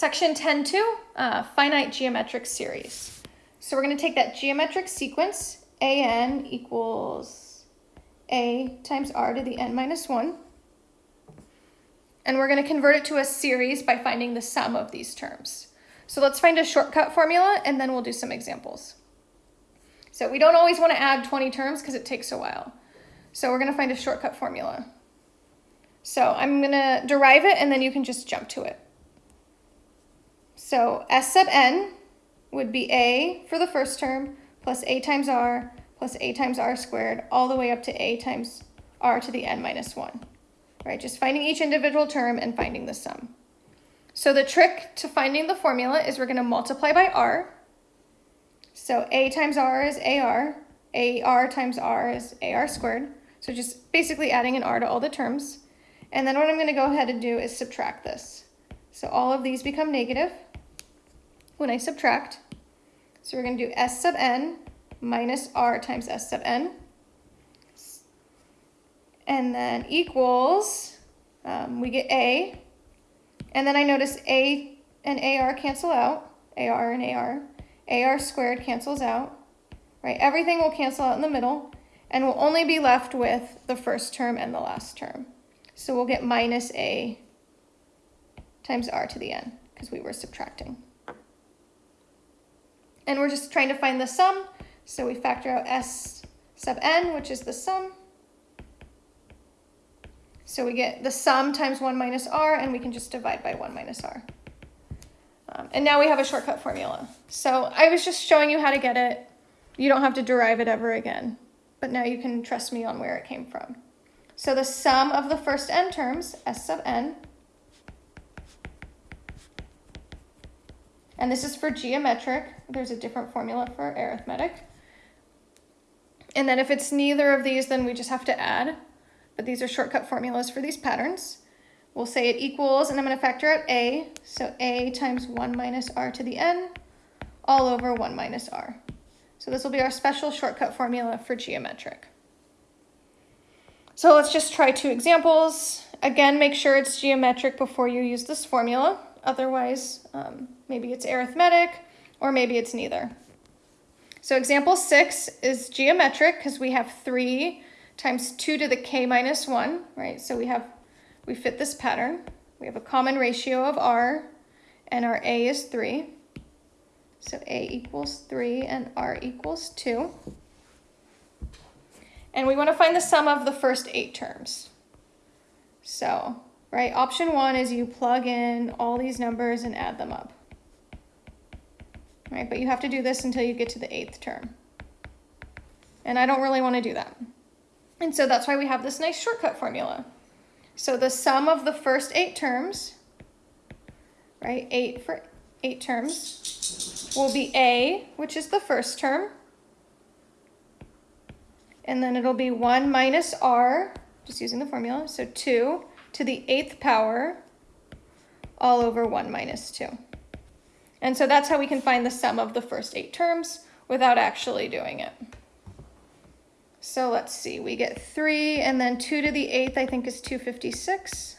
Section 10.2, uh, finite geometric series. So we're going to take that geometric sequence, an equals a times r to the n minus 1, and we're going to convert it to a series by finding the sum of these terms. So let's find a shortcut formula, and then we'll do some examples. So we don't always want to add 20 terms because it takes a while. So we're going to find a shortcut formula. So I'm going to derive it, and then you can just jump to it. So S sub n would be a for the first term plus a times r plus a times r squared all the way up to a times r to the n minus 1. Right, just finding each individual term and finding the sum. So the trick to finding the formula is we're going to multiply by r. So a times r is ar, ar times r is ar squared. So just basically adding an r to all the terms. And then what I'm going to go ahead and do is subtract this. So all of these become negative when I subtract. So we're going to do s sub n minus r times s sub n. And then equals, um, we get a. And then I notice a and ar cancel out, ar and ar. ar squared cancels out, right? Everything will cancel out in the middle, and we'll only be left with the first term and the last term. So we'll get minus a times r to the n, because we were subtracting. And we're just trying to find the sum. So we factor out S sub n, which is the sum. So we get the sum times 1 minus r, and we can just divide by 1 minus r. Um, and now we have a shortcut formula. So I was just showing you how to get it. You don't have to derive it ever again. But now you can trust me on where it came from. So the sum of the first n terms, S sub n, And this is for geometric. There's a different formula for arithmetic. And then if it's neither of these, then we just have to add. But these are shortcut formulas for these patterns. We'll say it equals, and I'm going to factor out a. So a times 1 minus r to the n all over 1 minus r. So this will be our special shortcut formula for geometric. So let's just try two examples. Again, make sure it's geometric before you use this formula. Otherwise, um, maybe it's arithmetic, or maybe it's neither. So example six is geometric because we have three times two to the k minus one, right? So we have, we fit this pattern. We have a common ratio of r, and our a is three. So a equals three and r equals two. And we want to find the sum of the first eight terms. So right? Option one is you plug in all these numbers and add them up, right? But you have to do this until you get to the eighth term. And I don't really want to do that. And so that's why we have this nice shortcut formula. So the sum of the first eight terms, right, eight for eight terms, will be A, which is the first term. And then it'll be 1 minus R, just using the formula, so 2 to the eighth power all over 1 minus 2. And so that's how we can find the sum of the first eight terms without actually doing it. So let's see, we get 3 and then 2 to the eighth I think is 256.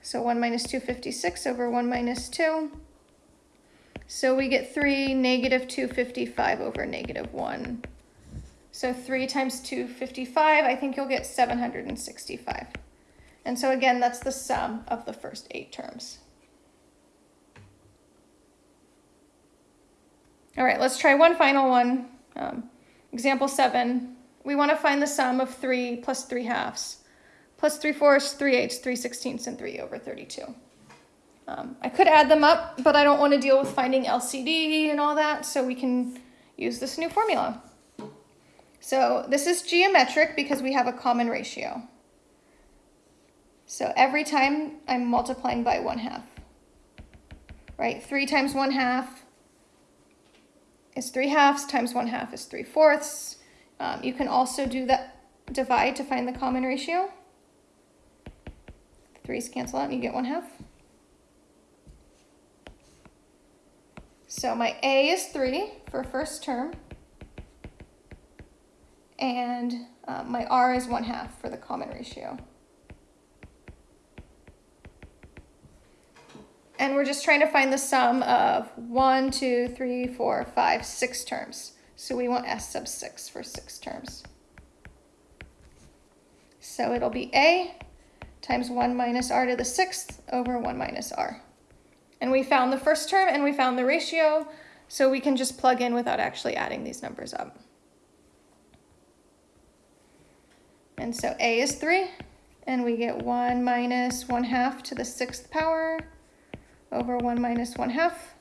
So 1 minus 256 over 1 minus 2. So we get 3, negative 255 over negative 1. So 3 times 255, I think you'll get 765. And so again, that's the sum of the first eight terms. All right, let's try one final one. Um, example 7. We want to find the sum of 3 plus 3 halves, plus 3 fourths, 3 eighths, 3 sixteenths, and 3 over 32. Um, I could add them up, but I don't want to deal with finding LCD and all that, so we can use this new formula. So this is geometric because we have a common ratio. So every time I'm multiplying by 1 half, right? 3 times 1 half is 3 halves, times 1 half is 3 fourths. Um, you can also do that divide to find the common ratio. 3's cancel out and you get 1 half. So my A is 3 for first term and uh, my r is 1 half for the common ratio. And we're just trying to find the sum of one, two, three, four, five, six terms. So we want S sub six for six terms. So it'll be A times one minus R to the sixth over one minus R. And we found the first term and we found the ratio, so we can just plug in without actually adding these numbers up. And so A is three, and we get one minus one half to the sixth power over 1 minus 1 half.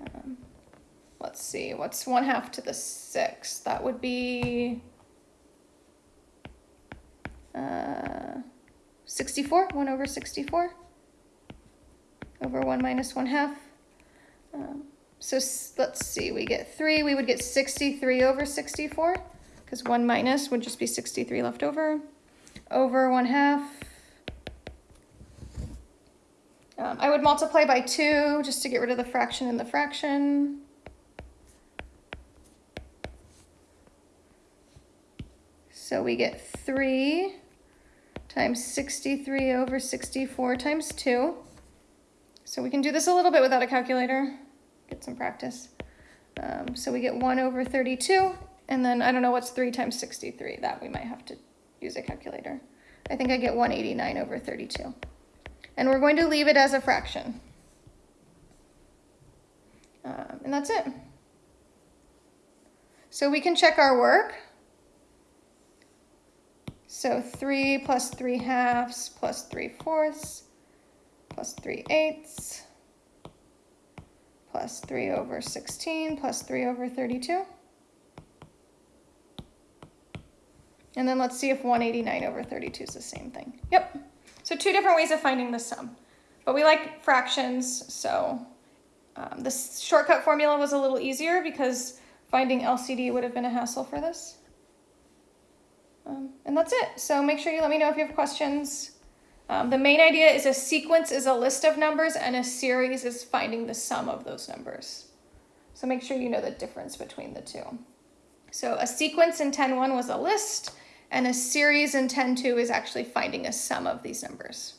Um, let's see, what's 1 half to the 6? That would be uh, 64, 1 over 64 over 1 minus 1 half. Um, so let's see, we get 3, we would get 63 over 64 because 1 minus would just be 63 left over over 1 half um, I would multiply by 2 just to get rid of the fraction in the fraction. So we get 3 times 63 over 64 times 2. So we can do this a little bit without a calculator, get some practice. Um, so we get 1 over 32, and then I don't know what's 3 times 63. That we might have to use a calculator. I think I get 189 over 32 and we're going to leave it as a fraction. Um, and that's it. So we can check our work. So 3 plus 3 halves plus 3 fourths plus 3 eighths plus 3 over 16 plus 3 over 32. And then let's see if 189 over 32 is the same thing. Yep. So two different ways of finding the sum. But we like fractions, so um, the shortcut formula was a little easier because finding LCD would have been a hassle for this. Um, and that's it. So make sure you let me know if you have questions. Um, the main idea is a sequence is a list of numbers and a series is finding the sum of those numbers. So make sure you know the difference between the two. So a sequence in 10.1 was a list and a series in 10.2 is actually finding a sum of these numbers.